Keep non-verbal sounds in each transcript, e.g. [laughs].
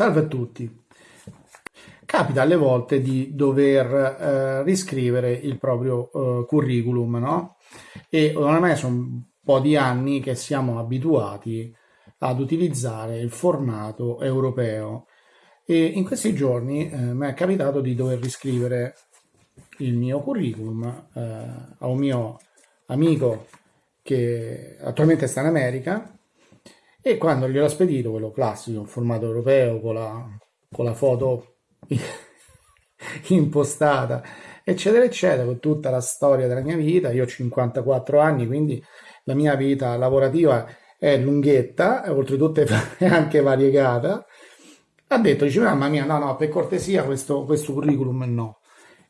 Salve a tutti. Capita alle volte di dover eh, riscrivere il proprio eh, curriculum, no? E ormai sono un po' di anni che siamo abituati ad utilizzare il formato europeo e in questi giorni eh, mi è capitato di dover riscrivere il mio curriculum eh, a un mio amico che attualmente sta in America e quando gliel'ho spedito, quello classico, in formato europeo, con la, con la foto [laughs] impostata, eccetera, eccetera, con tutta la storia della mia vita, io ho 54 anni, quindi la mia vita lavorativa è lunghetta, e oltretutto [laughs] è anche variegata, ha detto, dice, mamma mia, no, no, per cortesia questo, questo curriculum no.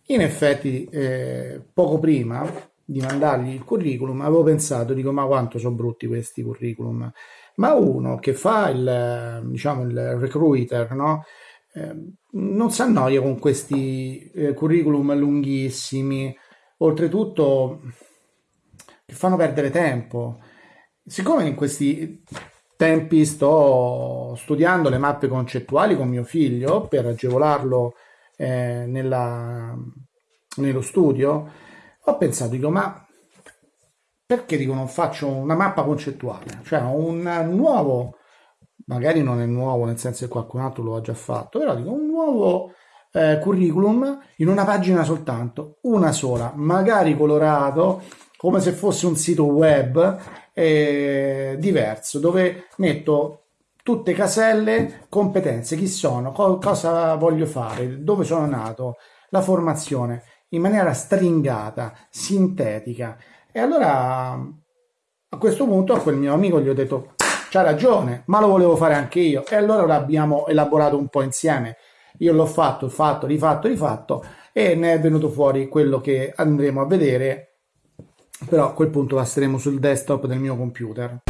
In effetti, eh, poco prima di mandargli il curriculum, avevo pensato, dico, ma quanto sono brutti questi curriculum ma uno che fa il, diciamo, il recruiter, no? eh, non si annoia con questi eh, curriculum lunghissimi, oltretutto che fanno perdere tempo. Siccome in questi tempi sto studiando le mappe concettuali con mio figlio per agevolarlo eh, nella, nello studio, ho pensato, dico, ma perché dico non faccio una mappa concettuale, cioè un nuovo, magari non è nuovo nel senso che qualcun altro lo ha già fatto, però dico un nuovo eh, curriculum in una pagina soltanto, una sola, magari colorato come se fosse un sito web eh, diverso, dove metto tutte caselle, competenze, chi sono, co- cosa voglio fare, dove sono nato, la formazione, in maniera stringata, sintetica, e allora a questo punto a quel mio amico gli ho detto c'ha ragione, ma lo volevo fare anche io. E allora l'abbiamo elaborato un po' insieme. Io l'ho fatto, fatto, rifatto, rifatto e ne è venuto fuori quello che andremo a vedere. Però a quel punto passeremo sul desktop del mio computer.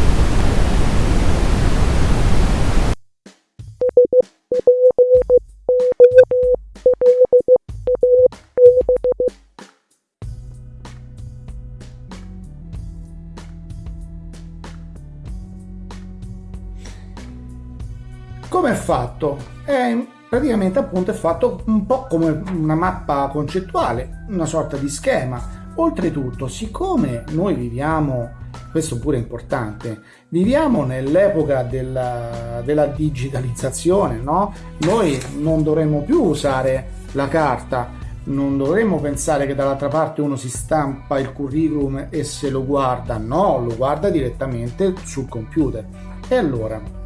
Fatto? È praticamente appunto è fatto un po' come una mappa concettuale, una sorta di schema. Oltretutto, siccome noi viviamo, questo pure è importante, viviamo nell'epoca della, della digitalizzazione, no? Noi non dovremmo più usare la carta, non dovremmo pensare che dall'altra parte uno si stampa il curriculum e se lo guarda, no, lo guarda direttamente sul computer. E allora,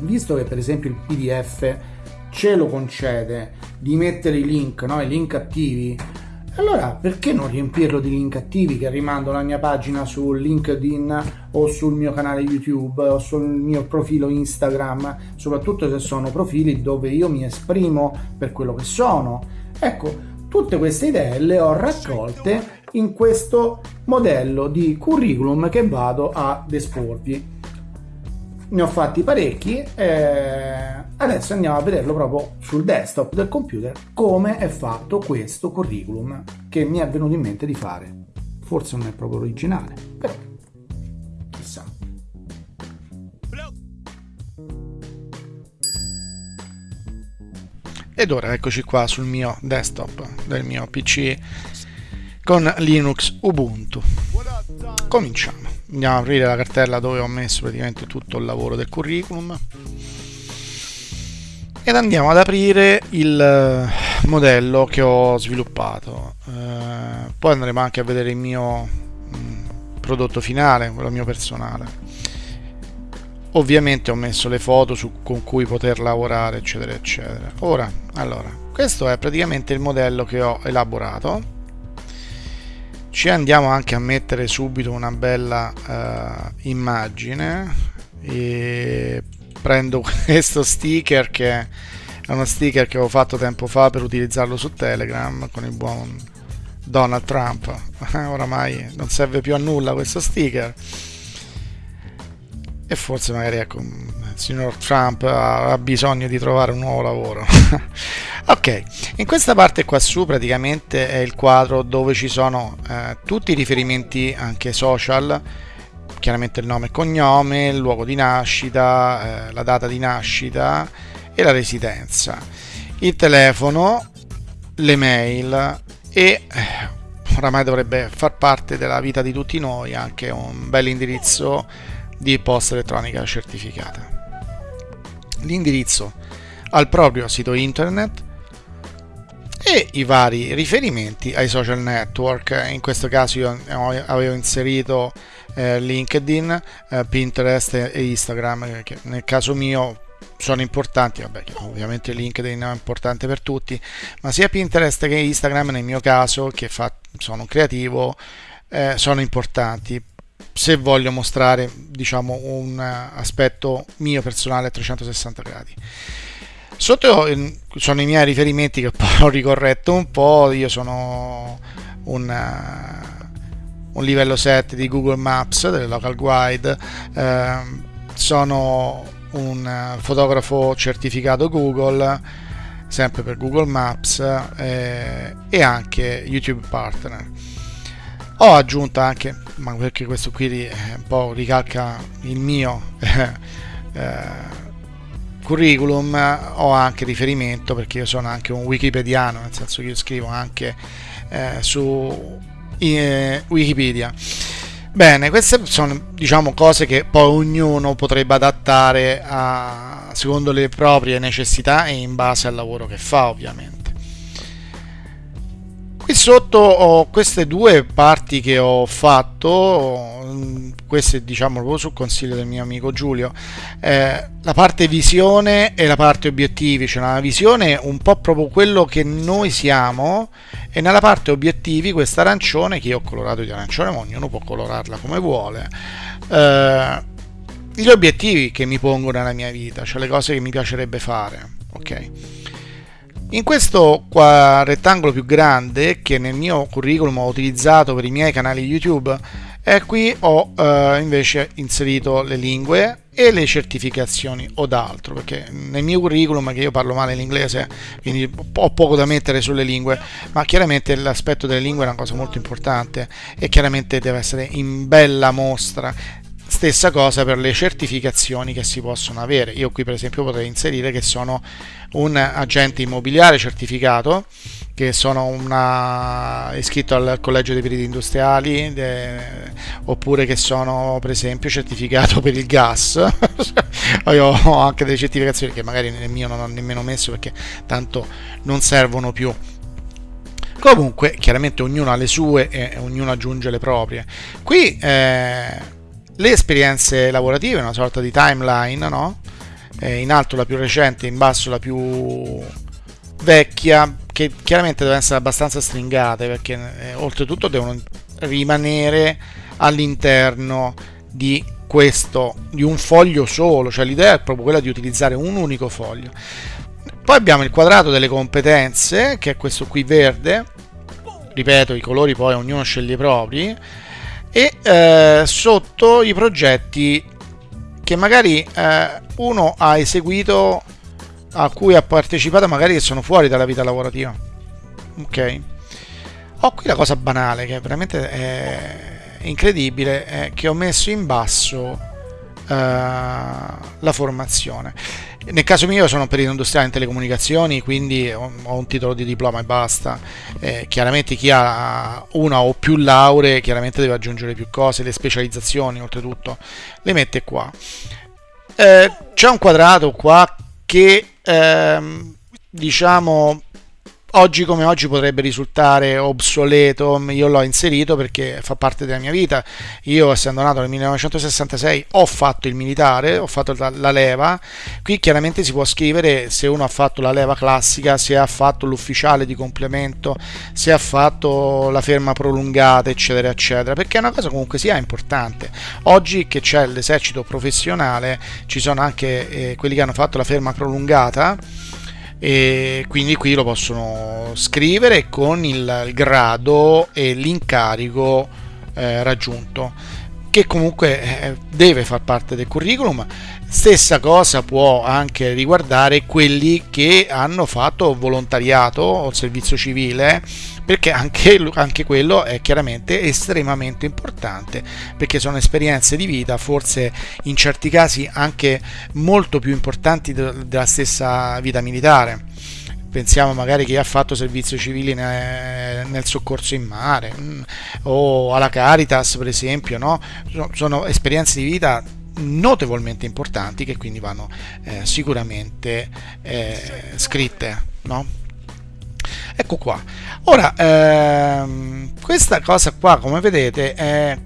visto che per esempio il PDF ce lo concede di mettere i link, no? i link attivi, allora perché non riempirlo di link attivi che rimando la mia pagina su LinkedIn o sul mio canale YouTube o sul mio profilo Instagram, soprattutto se sono profili dove io mi esprimo per quello che sono. Ecco, tutte queste idee le ho raccolte in questo modello di curriculum che vado ad esporvi ne ho fatti parecchi eh, adesso andiamo a vederlo proprio sul desktop del computer come è fatto questo curriculum che mi è venuto in mente di fare. Forse non è proprio originale però chissà. Ed ora eccoci qua sul mio desktop del mio pc con linux ubuntu. Cominciamo andiamo a aprire la cartella dove ho messo praticamente tutto il lavoro del curriculum. Ed andiamo ad aprire il eh, modello che ho sviluppato. Eh, poi andremo anche a vedere il mio mh, mm, prodotto finale quello mio personale. Ovviamente ho messo le foto su, con cui poter lavorare eccetera eccetera. Ora allora questo è praticamente il modello che ho elaborato ci andiamo anche a mettere subito una bella uh, immagine. E prendo [laughs] questo sticker che è uno sticker che avevo fatto tempo fa per utilizzarlo su Telegram con il buon Donald Trump. [laughs] Oramai non serve più a nulla questo sticker. E forse magari ecco il signor Trump ha bisogno di trovare un nuovo lavoro [laughs] ok in questa parte qua su praticamente è il quadro dove ci sono eh, tutti i riferimenti anche social chiaramente il nome e cognome il luogo di nascita eh, la data di nascita e la residenza, il telefono, le mail e eh, oramai dovrebbe far parte della vita di tutti noi anche un bel indirizzo di posta elettronica certificata. L'indirizzo al proprio sito internet e i vari riferimenti ai social network. In questo caso io avevo inserito eh, LinkedIn, eh, Pinterest e Instagram, che nel caso mio sono importanti, vabbè, ovviamente LinkedIn è importante per tutti, ma sia Pinterest che Instagram nel mio caso, che fa, sono un creativo, eh, sono importanti se voglio mostrare diciamo un aspetto mio personale a 360 gradi. Sotto sono i miei riferimenti che [laughs] poi ho ricorretto un po', io sono un, un livello 7 di Google Maps, delle local guide, eh, sono un fotografo certificato Google, sempre per Google Maps eh, e anche YouTube Partner. Ho aggiunto anche, ma perché questo qui un po' ricalca il mio [laughs] eh, curriculum ho anche riferimento perché io sono anche un wikipediano, nel senso che io scrivo anche eh, su eh, Wikipedia. Bene, queste sono diciamo cose che poi ognuno potrebbe adattare a, secondo le proprie necessità e in base al lavoro che fa, ovviamente. Qui sotto ho queste due parti che ho fatto, queste diciamo proprio sul consiglio del mio amico Giulio, eh, la parte visione e la parte obiettivi, cioè la visione un po' proprio quello che noi siamo e nella parte obiettivi questa arancione che io ho colorato di arancione, ma ognuno può colorarla come vuole. Eh, gli obiettivi che mi pongo nella mia vita, cioè le cose che mi piacerebbe fare, ok? In questo qua rettangolo più grande che nel mio curriculum ho utilizzato per i miei canali YouTube, e qui ho eh, invece inserito le lingue e le certificazioni o d'altro perché nel mio curriculum che io parlo male l'inglese quindi ho poco da mettere sulle lingue ma chiaramente l'aspetto delle lingue è una cosa molto importante e chiaramente deve essere in bella mostra Stessa cosa per le certificazioni che si possono avere. Io qui per esempio potrei inserire che sono un agente immobiliare certificato, che sono una, iscritto al collegio dei periti industriali, de, oppure che sono per esempio certificato per il gas. [laughs] Io ho anche delle certificazioni che magari nel mio non ho nemmeno messo perché tanto non servono più. Comunque, chiaramente ognuno ha le sue e ognuno aggiunge le proprie. Qui eh, le esperienze lavorative, una sorta di timeline, no? Eh, in alto la più recente, in basso la più vecchia, che chiaramente devono essere abbastanza stringate perché eh, oltretutto devono rimanere all'interno di questo, di un foglio solo, cioè l'idea è proprio quella di utilizzare un unico foglio. Poi abbiamo il quadrato delle competenze, che è questo qui verde, ripeto, i colori poi ognuno sceglie i propri, e eh, sotto i progetti che magari eh, uno ha eseguito a cui ha partecipato magari che sono fuori dalla vita lavorativa. Ok? Ho qui la cosa banale che veramente è incredibile è che ho messo in basso eh, la formazione nel caso mio sono perito industriale in telecomunicazioni, quindi ho, un titolo di diploma e basta. Eh, chiaramente chi ha una o più lauree chiaramente deve aggiungere più cose, le specializzazioni oltretutto le mette qua. Eh, c'è un quadrato qua che ehm, diciamo oggi come oggi potrebbe risultare obsoleto, io l'ho inserito perché fa parte della mia vita. Io essendo nato nel 1966 ho fatto il militare, ho fatto la leva. Qui chiaramente si può scrivere se uno ha fatto la leva classica, se ha fatto l'ufficiale di complemento, se ha fatto la ferma prolungata, eccetera, eccetera, perché è una cosa comunque sia importante. Oggi che c'è l'esercito professionale, ci sono anche eh, quelli che hanno fatto la ferma prolungata e quindi qui lo possono scrivere con il, grado e l'incarico eh, raggiunto che comunque eh, deve far parte del curriculum. Stessa cosa può anche riguardare quelli che hanno fatto volontariato o servizio civile, perché anche, anche quello è chiaramente estremamente importante, perché sono esperienze di vita, forse in certi casi anche molto più importanti della stessa vita militare pensiamo magari chi ha fatto servizio civile nel soccorso in mare mm, o alla Caritas per esempio no? sono esperienze di vita notevolmente importanti che quindi vanno eh, sicuramente eh, scritte no? ecco qua ora ehm, questa cosa qua come vedete è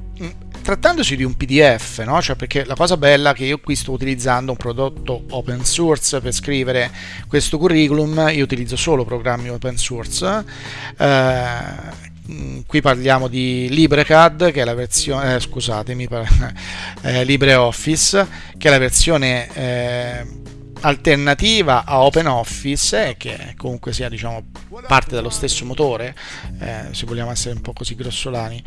trattandosi di un PDF, no? cioè perché la cosa bella è che io qui sto utilizzando un prodotto open source per scrivere questo curriculum, io utilizzo solo programmi open source, eh, qui parliamo di LibreCAD che è la versione, eh, scusatemi, [laughs] eh, LibreOffice che è la versione eh, alternativa a OpenOffice che comunque sia diciamo parte dallo stesso motore eh, se vogliamo essere un po' così grossolani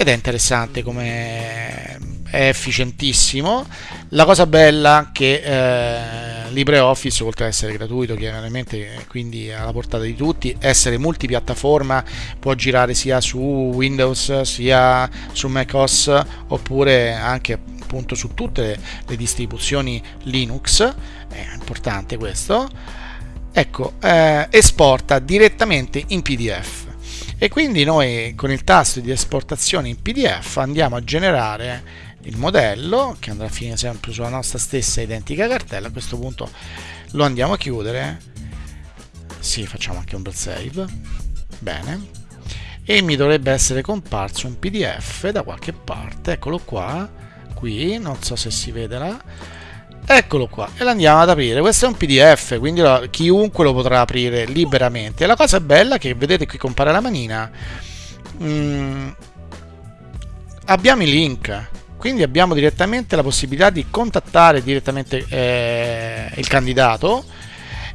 ed è interessante come è efficientissimo. La cosa bella che eh, LibreOffice oltre ad essere gratuito chiaramente quindi alla portata di tutti essere multipiattaforma può girare sia su Windows sia su macOS oppure anche appunto su tutte le, distribuzioni Linux. È importante questo. Ecco eh, esporta direttamente in PDF e quindi noi con il tasto di esportazione in PDF andiamo a generare il modello che andrà a finire sempre sulla nostra stessa identica cartella. A questo punto lo andiamo a chiudere. Sì facciamo anche un bel save. Bene. E mi dovrebbe essere comparso un pdf da qualche parte. Eccolo qua. Qui non so se si vede là eccolo qua e lo andiamo ad aprire. Questo è un pdf quindi lo, chiunque lo potrà aprire liberamente. La cosa bella che vedete qui compare la manina. Mm, abbiamo i link quindi abbiamo direttamente la possibilità di contattare direttamente eh, il candidato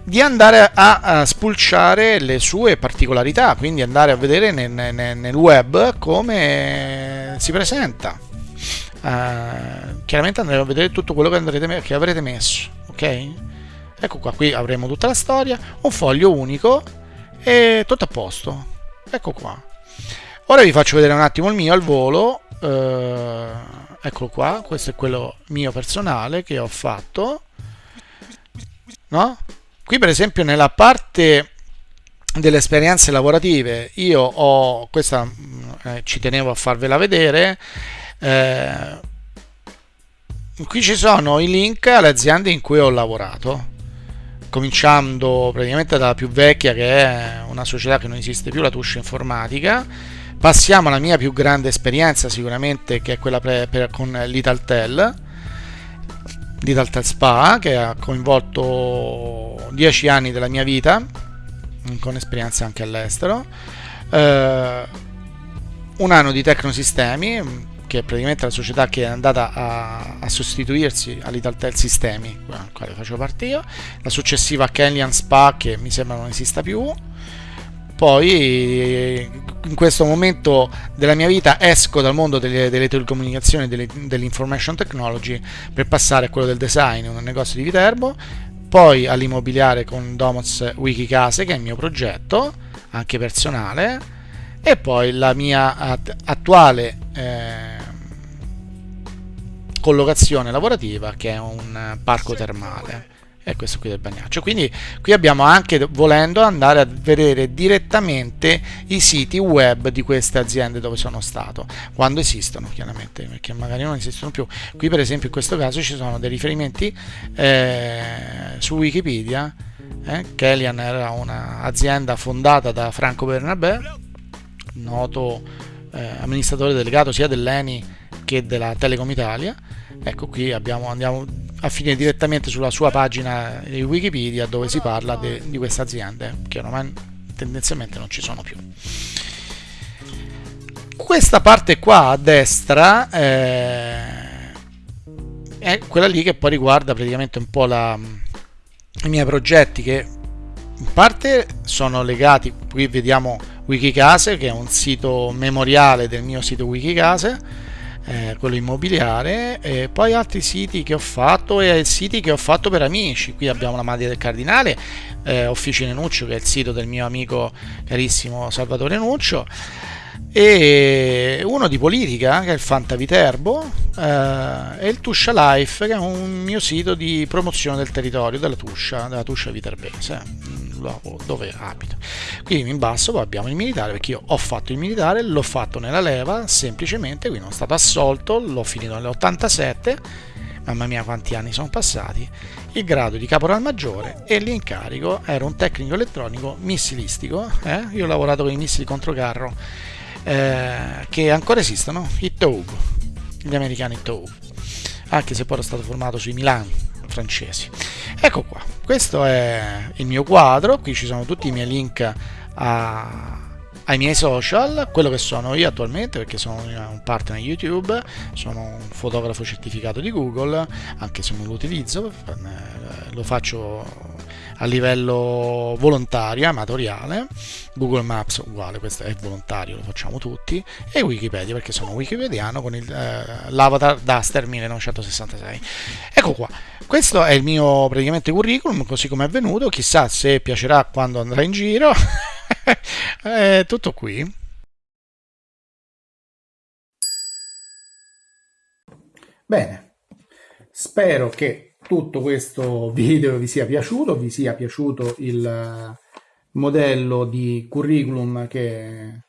di andare a, a, spulciare le sue particolarità quindi andare a vedere nel, nel, nel web come si presenta uh, chiaramente andremo a vedere tutto quello che, andrete, che avrete messo ok? Ecco qua qui avremo tutta la storia un foglio unico e tutto a posto. Ecco qua. Ora vi faccio vedere un attimo il mio al volo. Uh, eccolo qua questo è quello mio personale che ho fatto. No? qui per esempio nella parte delle esperienze lavorative io ho questa eh, ci tenevo a farvela vedere eh, qui ci sono i link alle aziende in cui ho lavorato cominciando praticamente dalla più vecchia che è una società che non esiste più la Tuscia Informatica. Passiamo alla mia più grande esperienza sicuramente che è quella pre, per, con l'Italtel l'Italtel Spa che ha coinvolto 10 anni della mia vita con esperienze anche all'estero. Eh, un anno di Tecnosistemi che è praticamente la società che è andata a, a sostituirsi all'Italtel Sistemi, al quale facevo parte io, la successiva Kenyan Spa che mi sembra non esista più. Poi in questo momento della mia vita esco dal mondo delle, delle telecomunicazioni e dell'information technology per passare a quello del design, un negozio di Viterbo, poi all'immobiliare con Domoz Wikicase che è il mio progetto, anche personale, e poi la mia attuale eh, collocazione lavorativa che è un parco termale. E questo qui del Bagnaccio. Quindi qui abbiamo anche volendo andare a vedere direttamente i siti web di queste aziende dove sono stato. Quando esistono chiaramente perché magari non esistono più. Qui per esempio in questo caso ci sono dei riferimenti eh, su Wikipedia eh, Kellyan era un'azienda fondata da Franco Bernabé noto eh, amministratore delegato sia dell'ENI che della Telecom Italia ecco qui abbiamo, andiamo a finire direttamente sulla sua pagina di Wikipedia dove si parla de, di queste aziende che ormai tendenzialmente non ci sono più. Questa parte qua a destra eh, è quella lì che poi riguarda praticamente un po' la, i miei progetti che in parte sono legati qui vediamo Wikicase che è un sito memoriale del mio sito Wikicase eh, quello immobiliare, e poi altri siti che ho fatto e siti che ho fatto per amici. Qui abbiamo la Madia del Cardinale, eh, Officine Nuccio, che è il sito del mio amico carissimo Salvatore Nuccio e uno di politica che è il Fantaviterbo eh, e il Tuscia Life che è un mio sito di promozione del territorio della Tuscia, della Tuscia Viterbese dove abito qui in basso abbiamo il militare perché io ho fatto il militare l'ho fatto nella leva semplicemente quindi sono stato assolto l'ho finito nell'87 mamma mia quanti anni sono passati il grado di caporal maggiore e l'incarico era un tecnico elettronico missilistico eh? io ho lavorato con i missili controcarro eh, che ancora esistono, i Taube, gli americani Taube, anche se poi era stato formato sui Milani francesi. Ecco qua, questo è il mio quadro, qui ci sono tutti i miei link a, ai miei social, quello che sono io attualmente, perché sono un partner YouTube, sono un fotografo certificato di Google, anche se non lo utilizzo, eh, lo faccio a livello volontario, amatoriale, Google Maps uguale, questo è volontario, lo facciamo tutti, e Wikipedia perché sono wikipediano con il, eh, l'avatar Duster 1966. Ecco qua, questo è il mio praticamente curriculum, così come è venuto, chissà se piacerà quando andrà in giro. [laughs] è tutto qui. Bene, spero che tutto questo video vi sia piaciuto, vi sia piaciuto il modello di curriculum che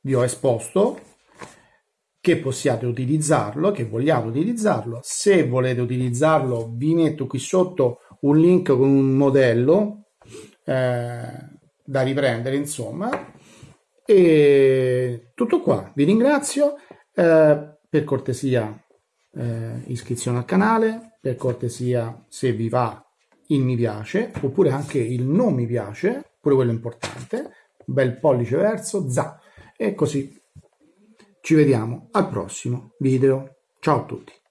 vi ho esposto, che possiate utilizzarlo, che vogliate utilizzarlo. Se volete utilizzarlo vi metto qui sotto un link con un modello eh, da riprendere, insomma. E tutto qua, vi ringrazio. Eh, per cortesia eh, iscrizione al canale, per cortesia se vi va il mi piace, oppure anche il non mi piace, pure quello importante, bel pollice verso, za, e così ci vediamo al prossimo video. Ciao a tutti!